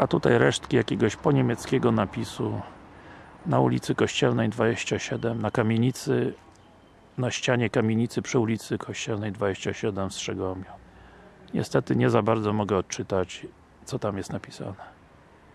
A tutaj resztki jakiegoś poniemieckiego napisu na ulicy Kościelnej 27 na kamienicy na ścianie kamienicy przy ulicy Kościelnej 27 w Strzegomiu. Niestety nie za bardzo mogę odczytać co tam jest napisane.